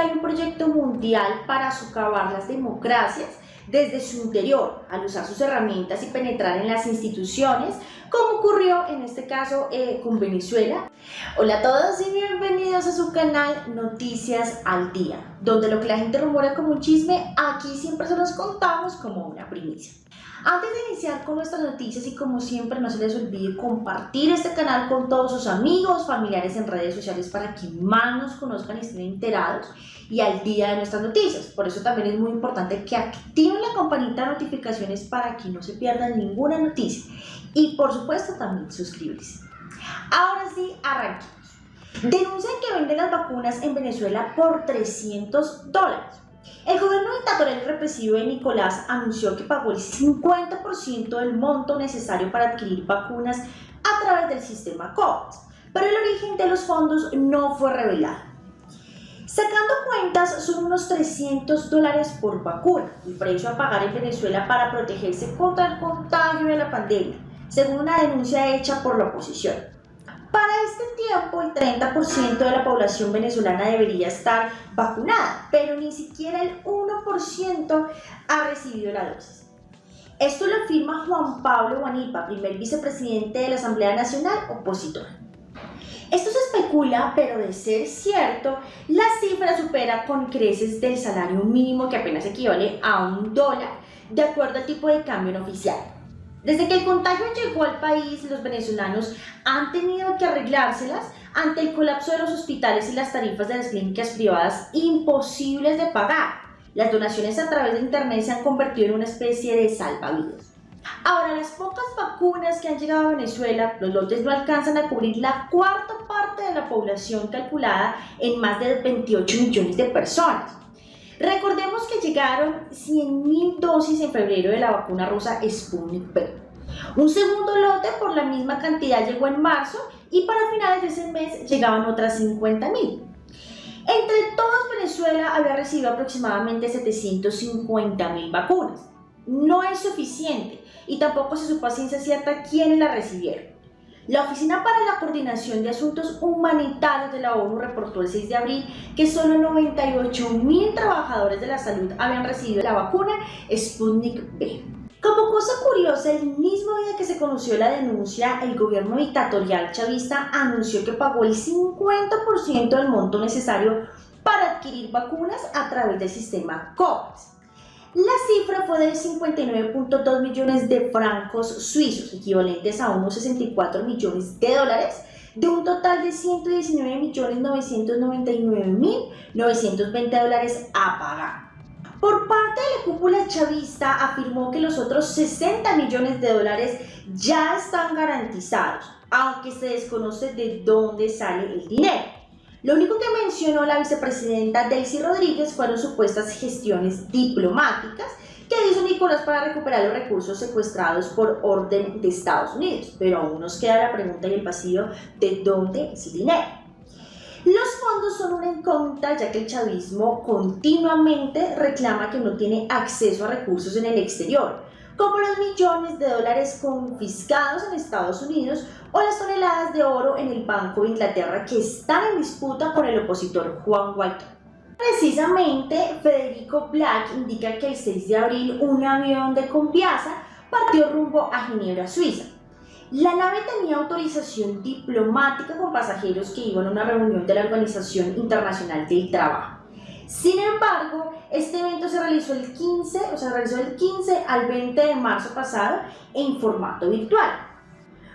hay un proyecto mundial para socavar las democracias desde su interior, al usar sus herramientas y penetrar en las instituciones, como ocurrió en este caso eh, con Venezuela. Hola a todos y bienvenidos a su canal Noticias al Día, donde lo que la gente rumora como un chisme, aquí siempre se los contamos como una primicia. Antes de iniciar con nuestras noticias y como siempre no se les olvide compartir este canal con todos sus amigos, familiares en redes sociales para que más nos conozcan y estén enterados y al día de nuestras noticias. Por eso también es muy importante que activen la campanita de notificaciones para que no se pierdan ninguna noticia y por supuesto también suscribirse. Ahora sí, arranquemos. Denuncian que venden las vacunas en Venezuela por 300 dólares. El gobierno dictatorial represivo de Nicolás anunció que pagó el 50% del monto necesario para adquirir vacunas a través del sistema COVAX, pero el origen de los fondos no fue revelado. Sacando cuentas, son unos 300 dólares por vacuna, el precio a pagar en Venezuela para protegerse contra el contagio de la pandemia, según una denuncia hecha por la oposición. Para este tiempo, el 30% de la población venezolana debería estar vacunada, pero ni siquiera el 1% ha recibido la dosis. Esto lo afirma Juan Pablo Guanipa, primer vicepresidente de la Asamblea Nacional opositor. Esto se especula, pero de ser cierto, la cifra supera con creces del salario mínimo que apenas equivale a un dólar, de acuerdo al tipo de cambio oficial. Desde que el contagio llegó al país, los venezolanos han tenido que arreglárselas ante el colapso de los hospitales y las tarifas de las clínicas privadas imposibles de pagar. Las donaciones a través de internet se han convertido en una especie de salvavidas. Ahora, las pocas vacunas que han llegado a Venezuela, los lotes no alcanzan a cubrir la cuarta parte de la población calculada en más de 28 millones de personas. Recordemos que llegaron 100.000 dosis en febrero de la vacuna rusa Sputnik V. Un segundo lote por la misma cantidad llegó en marzo y para finales de ese mes llegaban otras 50.000. Entre todos, Venezuela había recibido aproximadamente 750.000 vacunas. No es suficiente y tampoco se supo a ciencia cierta quiénes la recibieron. La Oficina para la Coordinación de Asuntos Humanitarios de la ONU reportó el 6 de abril que solo 98 mil trabajadores de la salud habían recibido la vacuna Sputnik V. Como cosa curiosa, el mismo día que se conoció la denuncia, el gobierno dictatorial chavista anunció que pagó el 50% del monto necesario para adquirir vacunas a través del sistema COVAX. La cifra fue de 59.2 millones de francos suizos, equivalentes a unos 64 millones de dólares, de un total de 119.999.920 dólares a pagar. Por parte de la cúpula chavista afirmó que los otros 60 millones de dólares ya están garantizados, aunque se desconoce de dónde sale el dinero. Lo único que mencionó la vicepresidenta Daisy Rodríguez fueron supuestas gestiones diplomáticas que hizo Nicolás para recuperar los recursos secuestrados por orden de Estados Unidos. Pero aún nos queda la pregunta en el pasillo de dónde es el dinero. Los fondos son una incógnita ya que el chavismo continuamente reclama que no tiene acceso a recursos en el exterior, como los millones de dólares confiscados en Estados Unidos o las toneladas de oro en el Banco de Inglaterra que están en disputa con el opositor Juan Guaidó. Precisamente, Federico Black indica que el 6 de abril un avión de Conviasa partió rumbo a Ginebra, Suiza. La nave tenía autorización diplomática con pasajeros que iban a una reunión de la Organización Internacional del Trabajo. Sin embargo, este evento se realizó el 15, o sea, se realizó del 15 al 20 de marzo pasado en formato virtual.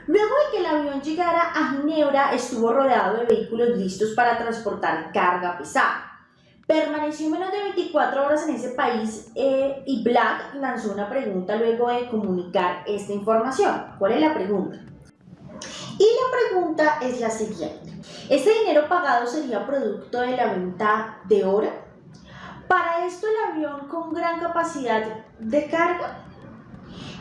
Luego de que el avión llegara a Ginebra, estuvo rodeado de vehículos listos para transportar carga pesada. Permaneció menos de 24 horas en ese país eh, y Black lanzó una pregunta luego de comunicar esta información. ¿Cuál es la pregunta? Y la pregunta es la siguiente. ¿Este dinero pagado sería producto de la venta de oro? Para esto el avión con gran capacidad de carga.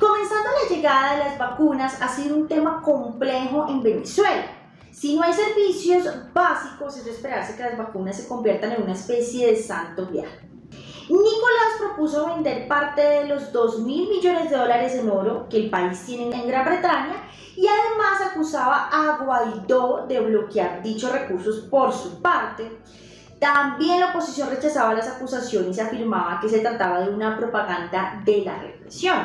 Comenzando la llegada de las vacunas ha sido un tema complejo en Venezuela. Si no hay servicios básicos, es de esperarse que las vacunas se conviertan en una especie de santo viaje. Nicolás propuso vender parte de los 2 mil millones de dólares en oro que el país tiene en Gran Bretaña y además acusaba a Guaidó de bloquear dichos recursos por su parte También la oposición rechazaba las acusaciones y afirmaba que se trataba de una propaganda de la represión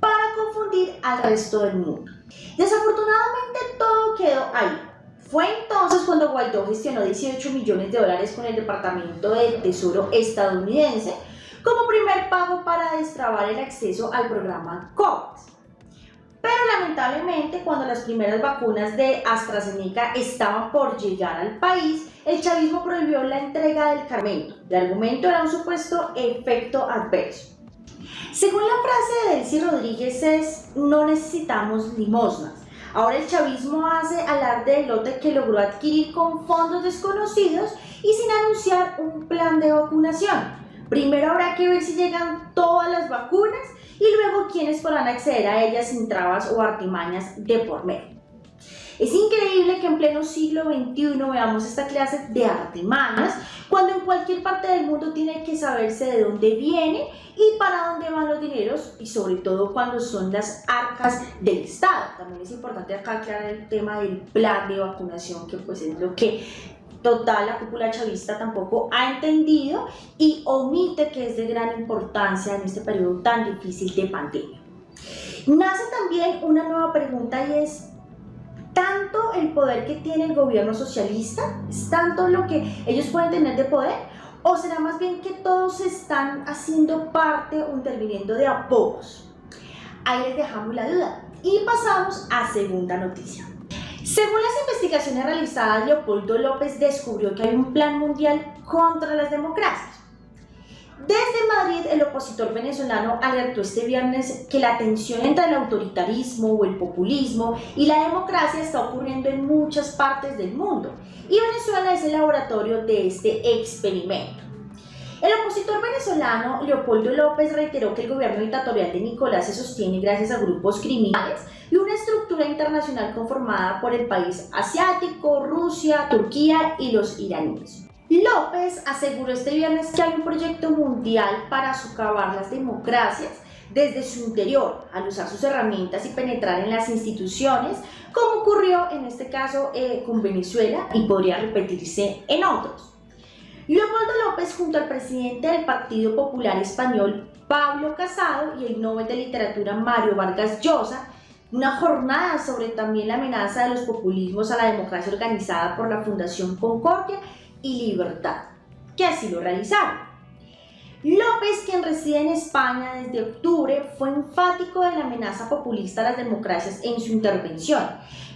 para confundir al resto del mundo. Desafortunadamente todo quedó ahí. Fue entonces cuando Guaidó gestionó 18 millones de dólares con el Departamento del Tesoro estadounidense como primer pago para destrabar el acceso al programa COVAX. Pero lamentablemente cuando las primeras vacunas de AstraZeneca estaban por llegar al país, el chavismo prohibió la entrega del carmento. El argumento era un supuesto efecto adverso. Según la frase de Delcy Rodríguez es, no necesitamos limosnas. Ahora el chavismo hace alarde del lote que logró adquirir con fondos desconocidos y sin anunciar un plan de vacunación. Primero habrá que ver si llegan todas las vacunas y luego quiénes podrán acceder a ellas sin trabas o artimañas de por medio. Es increíble que en pleno siglo XXI veamos esta clase de artimañas cuando en cualquier parte del mundo tiene que saberse de dónde viene y para dónde van los dineros y sobre todo cuando son las arcas del Estado. También es importante acá aclarar el tema del plan de vacunación que pues es lo que total la cúpula chavista tampoco ha entendido y omite que es de gran importancia en este periodo tan difícil de pandemia. Nace también una nueva pregunta y es, ¿tanto el poder que tiene el gobierno socialista? ¿Es tanto lo que ellos pueden tener de poder? ¿O será más bien que todos están haciendo parte o interviniendo de a? Ahí les dejamos la duda. Y pasamos a segunda noticia. Según las investigaciones realizadas, Leopoldo López descubrió que hay un plan mundial contra las democracias. Desde Madrid, el opositor venezolano alertó este viernes que la tensión entre el autoritarismo o el populismo y la democracia está ocurriendo en muchas partes del mundo y Venezuela es el laboratorio de este experimento. El opositor venezolano Leopoldo López reiteró que el gobierno dictatorial de Nicolás se sostiene gracias a grupos criminales y una estructura internacional conformada por el país asiático, Rusia, Turquía y los iraníes. López aseguró este viernes que hay un proyecto mundial para socavar las democracias desde su interior, al usar sus herramientas y penetrar en las instituciones, como ocurrió en este caso eh, con Venezuela y podría repetirse en otros. Leopoldo López junto al presidente del Partido Popular Español, Pablo Casado, y el Nobel de Literatura Mario Vargas Llosa, una jornada sobre también la amenaza de los populismos a la democracia organizada por la Fundación Concordia y Libertad, que así lo realizaron. López, quien reside en España desde octubre, fue enfático de la amenaza populista a las democracias en su intervención,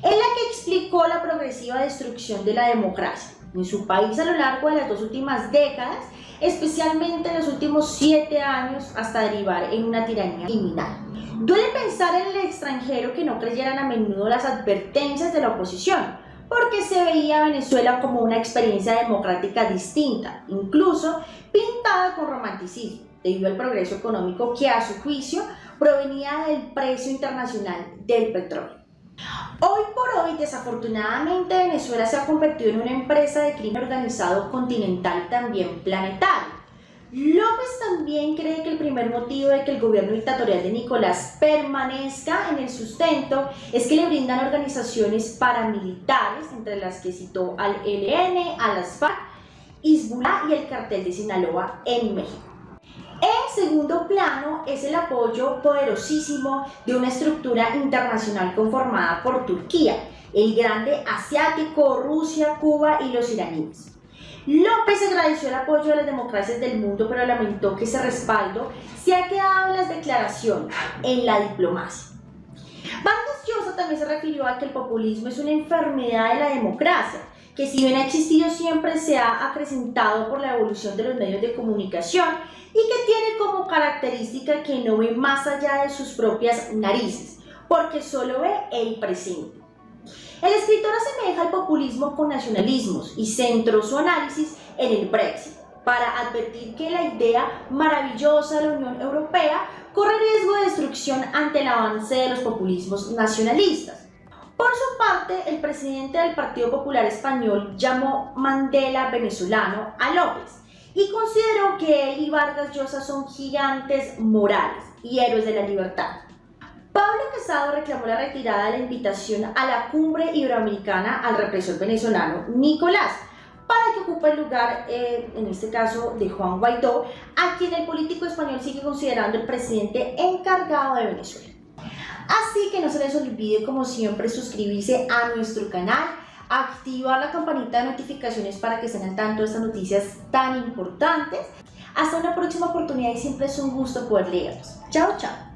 en la que explicó la progresiva destrucción de la democracia en su país a lo largo de las dos últimas décadas, especialmente en los últimos siete años hasta derivar en una tiranía criminal. Duele pensar en el extranjero que no creyeran a menudo las advertencias de la oposición, porque se veía Venezuela como una experiencia democrática distinta, incluso pintada con romanticismo, debido al progreso económico que a su juicio provenía del precio internacional del petróleo. Hoy por hoy, desafortunadamente, Venezuela se ha convertido en una empresa de crimen organizado continental también planetario. López también cree que el primer motivo de que el gobierno dictatorial de Nicolás permanezca en el sustento es que le brindan organizaciones paramilitares, entre las que citó al ELN, a las FARC, y el cartel de Sinaloa en México. En segundo plano es el apoyo poderosísimo de una estructura internacional conformada por Turquía, el grande asiático, Rusia, Cuba y los iraníes. López agradeció el apoyo de las democracias del mundo, pero lamentó que ese respaldo se ha quedado en las declaraciones, en la diplomacia. Vargas Llosa también se refirió a que el populismo es una enfermedad de la democracia, que si bien ha existido siempre se ha acrecentado por la evolución de los medios de comunicación y que tiene como característica que no ve más allá de sus propias narices, porque solo ve el presente. El escritor asemeja el populismo con nacionalismos y centró su análisis en el Brexit, para advertir que la idea maravillosa de la Unión Europea corre riesgo de destrucción ante el avance de los populismos nacionalistas. Por su parte, el presidente del Partido Popular Español llamó Mandela venezolano a López y consideró que él y Vargas Llosa son gigantes morales y héroes de la libertad. Pablo Casado reclamó la retirada de la invitación a la cumbre iberoamericana al represor venezolano Nicolás para que ocupe el lugar, eh, en este caso, de Juan Guaidó, a quien el político español sigue considerando el presidente encargado de Venezuela. Así que no se les olvide, como siempre, suscribirse a nuestro canal, activar la campanita de notificaciones para que estén al tanto de estas noticias tan importantes. Hasta una próxima oportunidad y siempre es un gusto poder leerlos. Chao, chao.